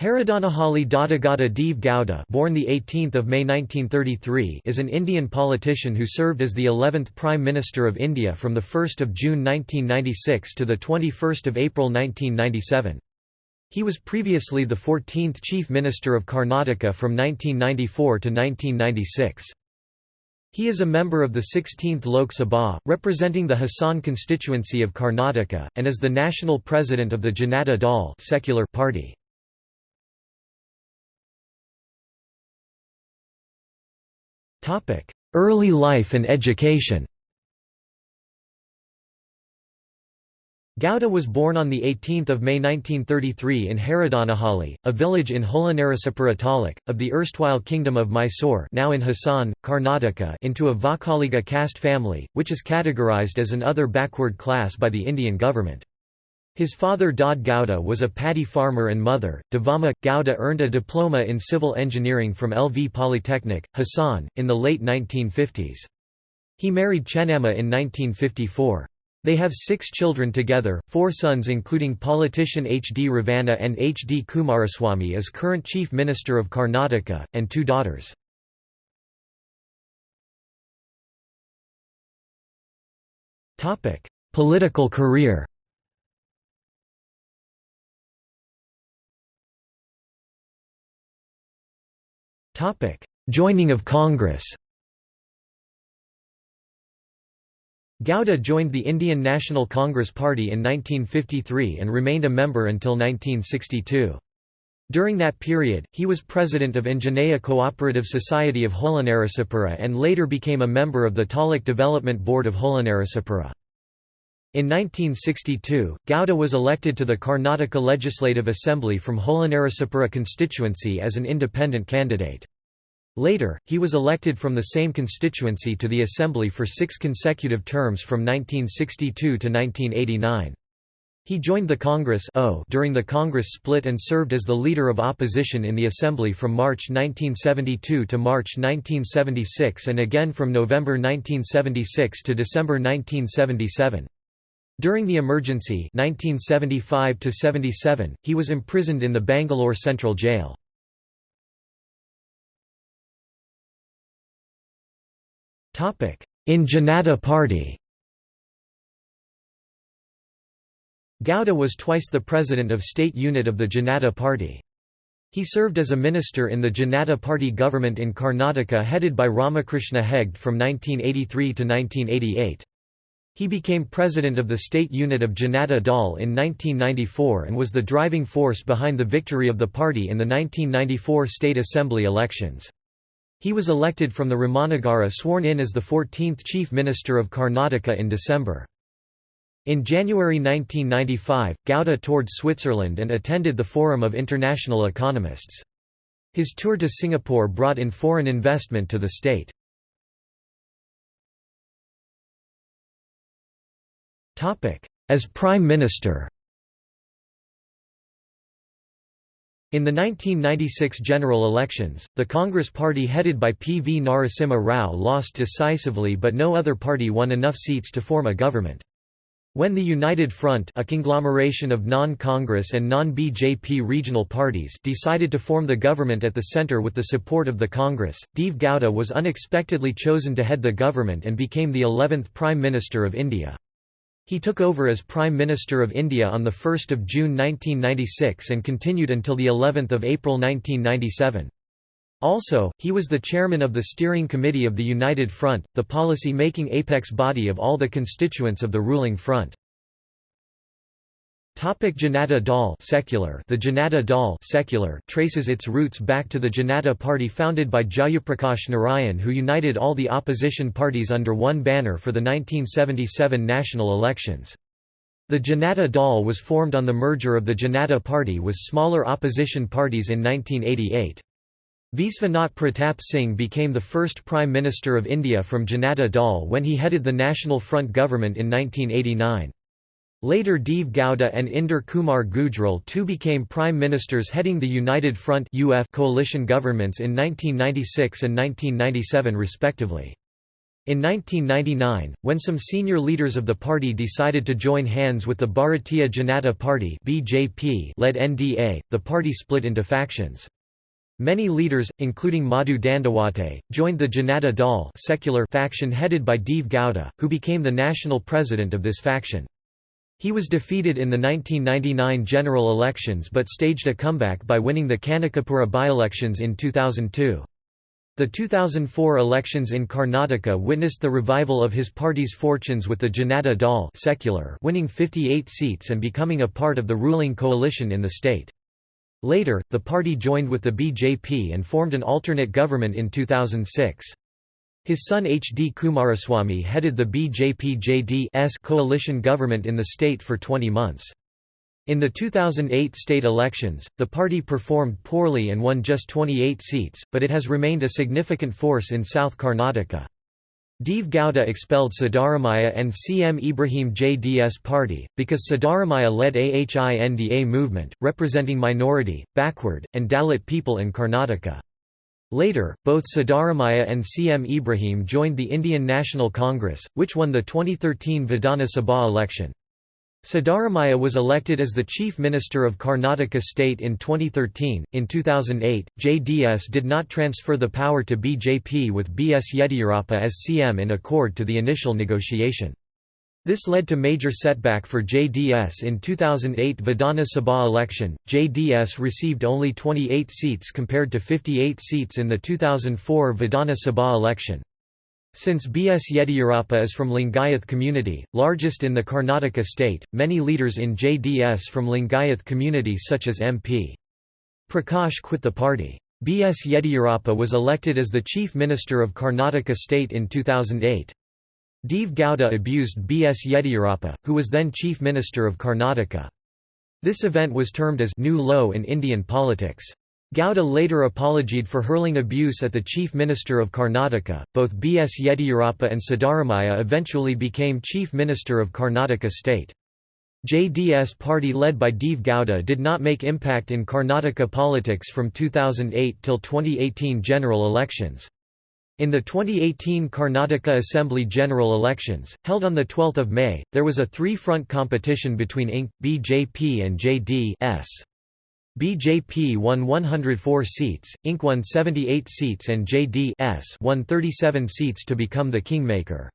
Haradanahalli Doddegowda Deve Gowda born the 18th of May 1933 is an Indian politician who served as the 11th Prime Minister of India from the 1st of June 1996 to the 21st of April 1997. He was previously the 14th Chief Minister of Karnataka from 1994 to 1996. He is a member of the 16th Lok Sabha, representing the Hassan constituency of Karnataka, and is the national president of the Janata Dal secular party. Early life and education Gowda was born on 18 May 1933 in Haradanahalli, a village in Holenarasipura taluk, of the erstwhile Kingdom of Mysore now in Hassan, Karnataka into a Vokkaliga caste family, which is categorized as an other backward class by the Indian government. His father Dod Gowda was a paddy farmer and mother, Devamma. Gowda earned a diploma in civil engineering from LV Polytechnic, Hassan, in the late 1950s. He married Chennamma in 1954. They have six children together, four sons including politician H. D. Revanna and H. D. Kumaraswamy as current Chief Minister of Karnataka, and two daughters. Political career Joining of Congress Gowda joined the Indian National Congress Party in 1953 and remained a member until 1962. During that period, he was president of Anjaneya Cooperative Society of Holenarasipura and later became a member of the Taluk Development Board of Holenarasipura. In 1962, Gowda was elected to the Karnataka Legislative Assembly from Holenarasipura constituency as an independent candidate. Later, he was elected from the same constituency to the Assembly for six consecutive terms from 1962 to 1989. He joined the Congress during the Congress split and served as the leader of opposition in the Assembly from March 1972 to March 1976 and again from November 1976 to December 1977. During the emergency 1975 he was imprisoned in the Bangalore Central Jail. In Janata Party Gowda was twice the president of state unit of the Janata Party. He served as a minister in the Janata Party government in Karnataka headed by Ramakrishna Hegde from 1983 to 1988. He became president of the state unit of Janata Dal in 1994 and was the driving force behind the victory of the party in the 1994 state assembly elections. He was elected from the Ramanagara sworn in as the 14th Chief Minister of Karnataka in December. In January 1995, Gowda toured Switzerland and attended the Forum of International Economists. His tour to Singapore brought in foreign investment to the state. As Prime Minister In the 1996 general elections, the Congress party headed by P. V. Narasimha Rao lost decisively but no other party won enough seats to form a government. When the United Front a conglomeration of non-Congress and non-BJP regional parties decided to form the government at the centre with the support of the Congress, Deve Gowda was unexpectedly chosen to head the government and became the 11th Prime Minister of India. He took over as Prime Minister of India on 1 June 1996 and continued until of April 1997. Also, he was the chairman of the Steering Committee of the United Front, the policy-making apex body of all the constituents of the ruling front. Topic Janata Dal secular The Janata Dal secular traces its roots back to the Janata Party founded by Jayaprakash Narayan who united all the opposition parties under one banner for the 1977 national elections. The Janata Dal was formed on the merger of the Janata Party with smaller opposition parties in 1988. Visvanath Pratap Singh became the first Prime Minister of India from Janata Dal when he headed the National Front government in 1989. Later Deve Gowda and Inder Kumar Gujral too became prime ministers heading the United Front coalition governments in 1996 and 1997 respectively. In 1999, when some senior leaders of the party decided to join hands with the Bharatiya Janata Party led NDA, the party split into factions. Many leaders, including Madhu Dandawate, joined the Janata Dal secular faction headed by Deve Gowda, who became the national president of this faction. He was defeated in the 1999 general elections but staged a comeback by winning the Kanakapura by-elections in 2002. The 2004 elections in Karnataka witnessed the revival of his party's fortunes with the Janata Dal secular winning 58 seats and becoming a part of the ruling coalition in the state. Later, the party joined with the BJP and formed an alternate government in 2006. His son H. D. Kumaraswamy headed the BJP-JD's coalition government in the state for 20 months. In the 2008 state elections, the party performed poorly and won just 28 seats, but it has remained a significant force in South Karnataka. Deve Gowda expelled Siddaramaiah and CM Ibrahim JDS party, because Siddaramaiah led AHINDA movement, representing minority, backward, and Dalit people in Karnataka. Later, both Siddaramaiah and CM Ibrahim joined the Indian National Congress, which won the 2013 Vidhana Sabha election. Siddaramaiah was elected as the Chief Minister of Karnataka state in 2013. In 2008, JDS did not transfer the power to BJP with B.S. Yediyurappa as CM in accord to the initial negotiation. This led to major setback for JDS in 2008 Vidhana Sabha election. JDS received only 28 seats compared to 58 seats in the 2004 Vidhana Sabha election. Since B.S. Yediyurappa is from Lingayath community, largest in the Karnataka state, many leaders in JDS from Lingayath community such as MP. Prakash quit the party. B.S. Yediyurappa was elected as the Chief Minister of Karnataka state in 2008. Deve Gowda abused B.S. Yediyurappa, who was then Chief Minister of Karnataka. This event was termed as new low in Indian politics. Gowda later apologied for hurling abuse at the Chief Minister of Karnataka. Both B. S. Yediyurappa and Siddaramaiah eventually became Chief Minister of Karnataka state. JDS party led by Deve Gowda did not make impact in Karnataka politics from 2008 till 2018 general elections. In the 2018 Karnataka Assembly general elections, held on 12 May, there was a three-front competition between INC, BJP and JD-S. BJP won 104 seats, INC won 78 seats and JD-S won 37 seats to become the kingmaker.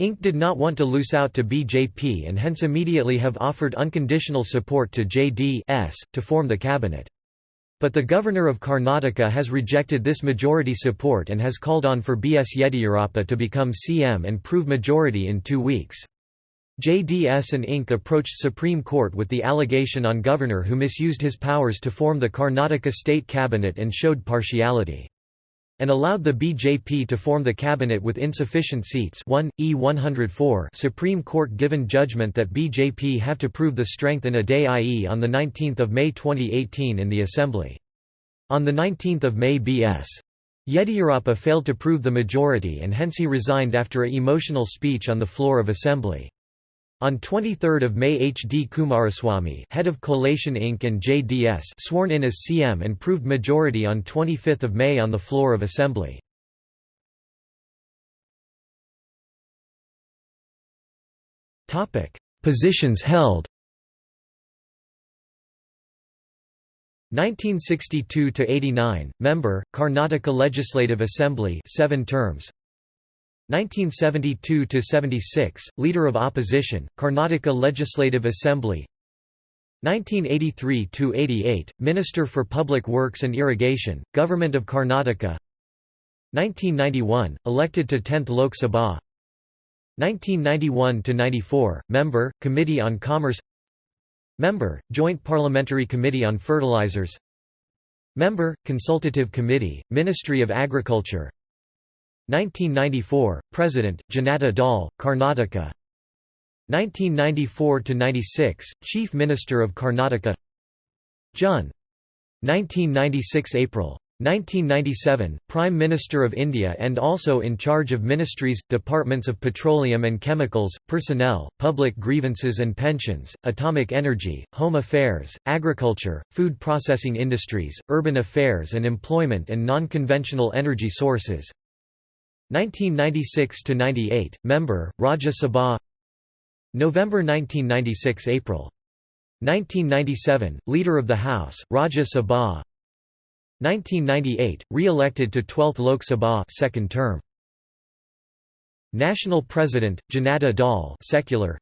INC did not want to lose out to BJP and hence immediately have offered unconditional support to JD-S, to form the cabinet. But the governor of Karnataka has rejected this majority support and has called on for B.S. Yediyurappa to become CM and prove majority in two weeks. JDS and Inc. approached Supreme Court with the allegation on governor who misused his powers to form the Karnataka state cabinet and showed partiality. And allowed the BJP to form the cabinet with insufficient seats 1, E 104 Supreme Court given judgment that BJP have to prove the strength in a day i.e. on 19 May 2018 in the Assembly. On 19 May B.S. Yediyurappa failed to prove the majority and hence he resigned after a emotional speech on the floor of Assembly. On 23 May H. D. Kumaraswamy head of Collation Inc. and JDS sworn in as CM and proved majority on 25 May on the floor of Assembly. Positions held 1962 to 89 member Karnataka Legislative Assembly 7 terms 1972–76, Leader of Opposition, Karnataka Legislative Assembly. 1983–88, Minister for Public Works and Irrigation, Government of Karnataka. 1991, elected to 10th Lok Sabha. 1991–94, Member, Committee on Commerce. Member, Joint Parliamentary Committee on Fertilizers. Member, Consultative Committee, Ministry of Agriculture 1994, President, Janata Dal, Karnataka 1994–96, Chief Minister of Karnataka Jun. 1996 April. 1997, Prime Minister of India and also in charge of ministries, departments of petroleum and chemicals, personnel, public grievances and pensions, atomic energy, home affairs, agriculture, food processing industries, urban affairs and employment and non-conventional energy sources 1996 to 98 member Rajya Sabha. November 1996 April. 1997 leader of the house Rajya Sabha. 1998 re-elected to 12th Lok Sabha second term. National President Janata Dal secular.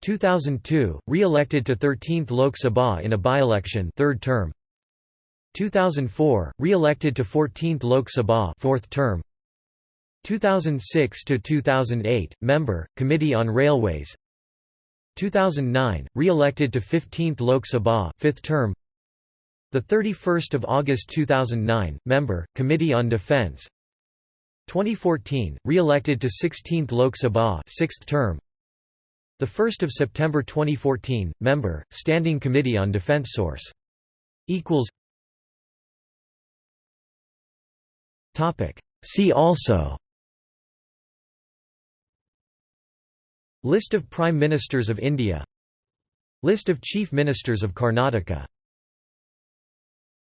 2002 re-elected to 13th Lok Sabha in a by-election third term. 2004 re-elected to 14th Lok Sabha fourth term 2006 to 2008 member committee on railways. 2009 re-elected to 15th Lok Sabha fifth term. The 31st of August 2009 member committee on defense. 2014 re-elected to 16th Lok Sabha sixth term. The 1st of September 2014 member standing committee on defense source. Equals. Topic. See also List of Prime Ministers of India. List of Chief Ministers of Karnataka